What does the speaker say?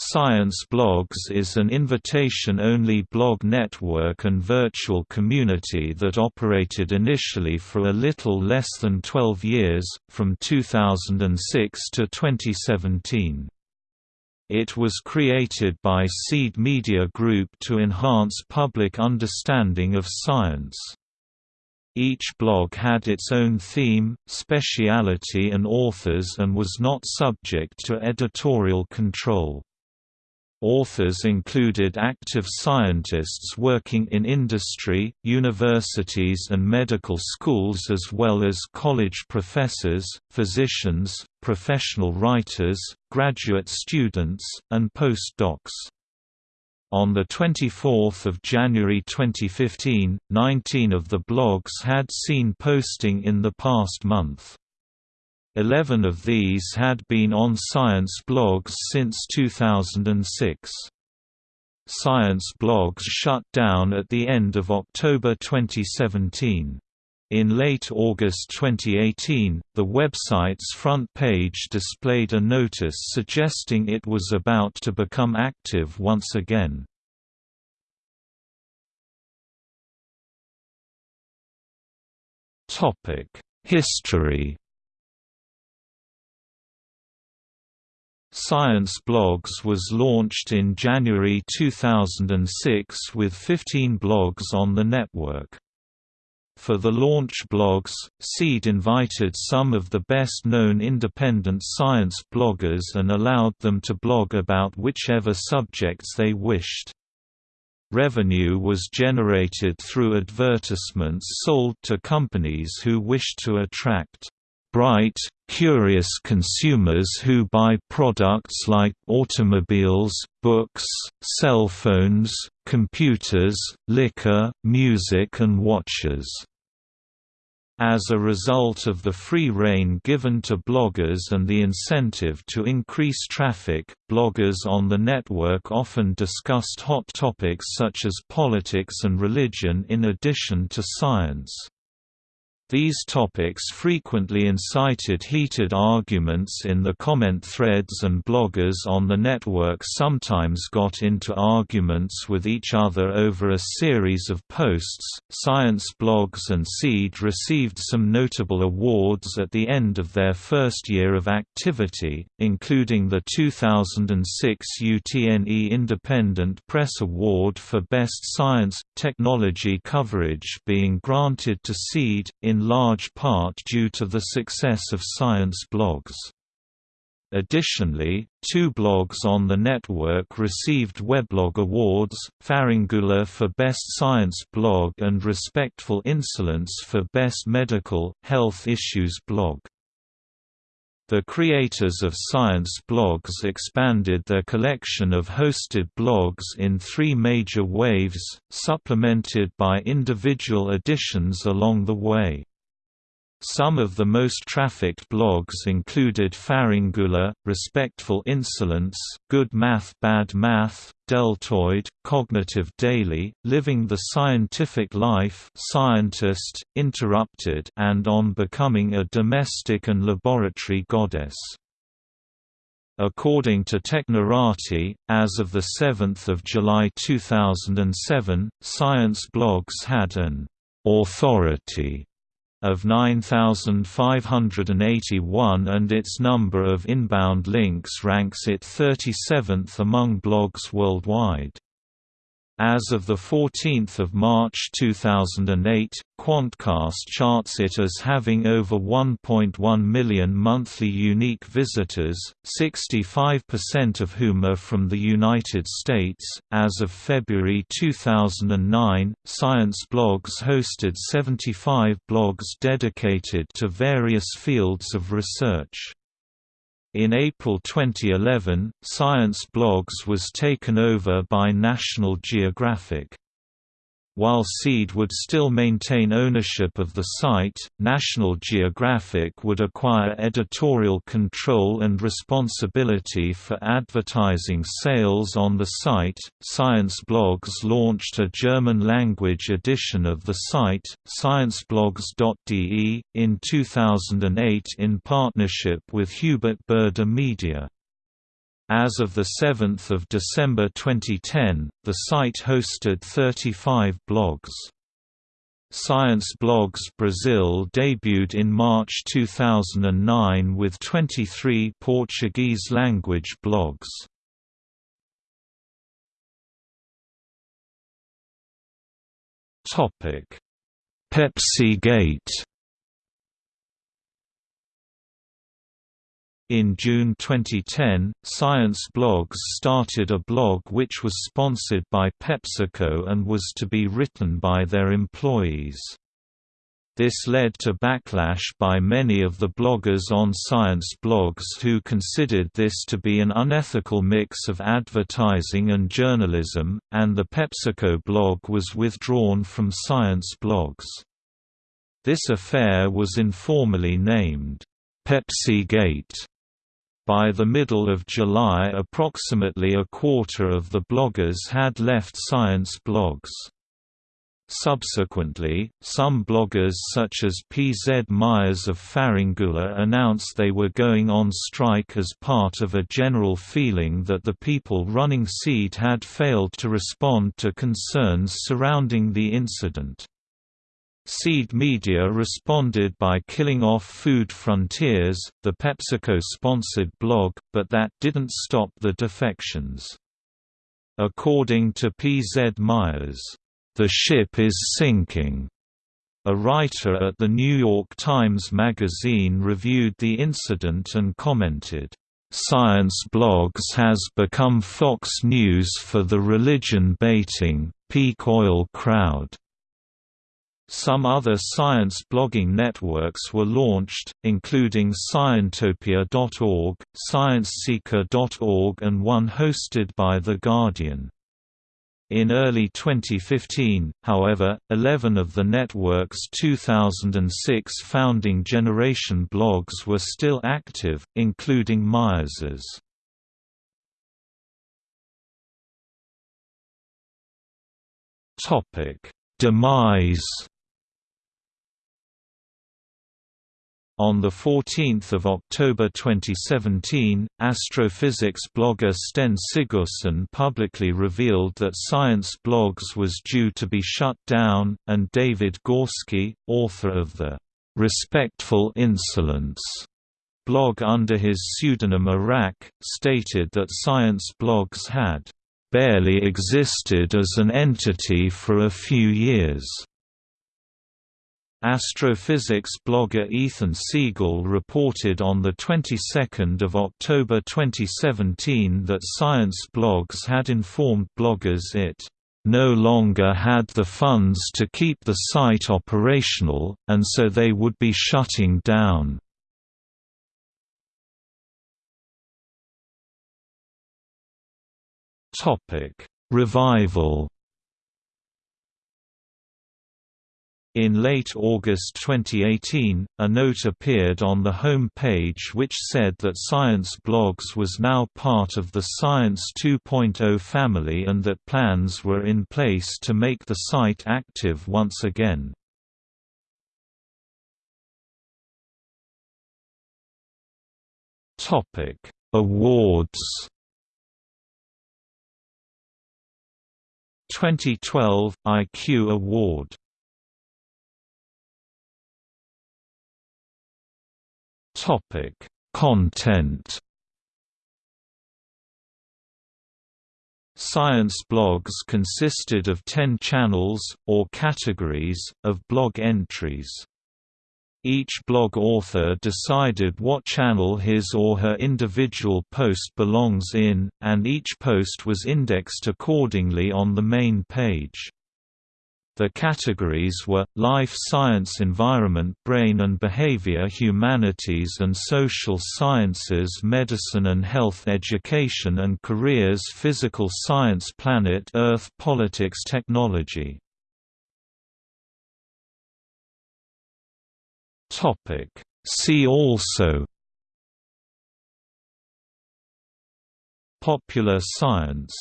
Science Blogs is an invitation-only blog network and virtual community that operated initially for a little less than 12 years, from 2006 to 2017. It was created by Seed Media Group to enhance public understanding of science. Each blog had its own theme, speciality and authors and was not subject to editorial control. Authors included active scientists working in industry, universities and medical schools as well as college professors, physicians, professional writers, graduate students, and postdocs. On 24 January 2015, 19 of the blogs had seen posting in the past month. Eleven of these had been on Science blogs since 2006. Science blogs shut down at the end of October 2017. In late August 2018, the website's front page displayed a notice suggesting it was about to become active once again. History Science Blogs was launched in January 2006 with 15 blogs on the network. For the launch blogs, Seed invited some of the best-known independent science bloggers and allowed them to blog about whichever subjects they wished. Revenue was generated through advertisements sold to companies who wished to attract bright, curious consumers who buy products like automobiles, books, cell phones, computers, liquor, music and watches. As a result of the free rein given to bloggers and the incentive to increase traffic, bloggers on the network often discussed hot topics such as politics and religion in addition to science. These topics frequently incited heated arguments in the comment threads and bloggers on the network sometimes got into arguments with each other over a series of posts. Science blogs and Seed received some notable awards at the end of their first year of activity, including the 2006 UTNE Independent Press Award for Best Science Technology Coverage being granted to Seed in in large part due to the success of science blogs. Additionally, two blogs on the network received Weblog Awards, Pharyngula for Best Science Blog and Respectful Insolence for Best Medical, Health Issues Blog. The creators of science blogs expanded their collection of hosted blogs in three major waves, supplemented by individual additions along the way. Some of the most trafficked blogs included Pharyngula, Respectful Insolence, Good Math Bad Math, Deltoid, Cognitive Daily, Living the Scientific Life Scientist, Interrupted and On Becoming a Domestic and Laboratory Goddess. According to Technorati, as of 7 July 2007, Science blogs had an «authority» of 9,581 and its number of inbound links ranks it 37th among blogs worldwide. As of 14 March 2008, Quantcast charts it as having over 1.1 million monthly unique visitors, 65% of whom are from the United States. As of February 2009, Science Blogs hosted 75 blogs dedicated to various fields of research. In April 2011, Science Blogs was taken over by National Geographic. While Seed would still maintain ownership of the site, National Geographic would acquire editorial control and responsibility for advertising sales on the site. Science Blogs launched a German language edition of the site, scienceblogs.de, in 2008 in partnership with Hubert Burda Media. As of 7 December 2010, the site hosted 35 blogs. Science Blogs Brazil debuted in March 2009 with 23 Portuguese-language blogs. Pepsi Gate In June 2010, Science Blogs started a blog which was sponsored by PepsiCo and was to be written by their employees. This led to backlash by many of the bloggers on Science Blogs who considered this to be an unethical mix of advertising and journalism, and the PepsiCo blog was withdrawn from Science Blogs. This affair was informally named, Pepsi Gate by the middle of July approximately a quarter of the bloggers had left science blogs. Subsequently, some bloggers such as P. Z. Myers of Pharyngula announced they were going on strike as part of a general feeling that the people running SEED had failed to respond to concerns surrounding the incident. Seed Media responded by killing off Food Frontiers, the PepsiCo-sponsored blog, but that didn't stop the defections. According to P. Z. Myers, "...the ship is sinking." A writer at the New York Times Magazine reviewed the incident and commented, "...Science Blogs has become Fox News for the religion-baiting, peak oil crowd." Some other science blogging networks were launched, including Scientopia.org, ScienceSeeker.org and one hosted by The Guardian. In early 2015, however, 11 of the network's 2006 founding generation blogs were still active, including Myers's. Demise On 14 October 2017, astrophysics blogger Steinn Sigurdsson publicly revealed that Science Blogs was due to be shut down, and David Gorski, author of the "'Respectful Insolence' blog under his pseudonym Orac, stated that Science Blogs had "'barely existed as an entity for a few years' Astrophysics blogger Ethan Siegel reported on the 22nd of October 2017 that Science Blogs had informed bloggers it no longer had the funds to keep the site operational, and so they would be shutting down. Revival In late August 2018, a note appeared on the home page which said that Science Blogs was now part of the Science 2.0 family and that plans were in place to make the site active once again. Awards 2012 IQ Award Topic: Content. Science blogs consisted of 10 channels, or categories, of blog entries. Each blog author decided what channel his or her individual post belongs in, and each post was indexed accordingly on the main page. The categories were, life science environment brain and behavior humanities and social sciences medicine and health education and careers physical science planet earth politics technology. See also Popular science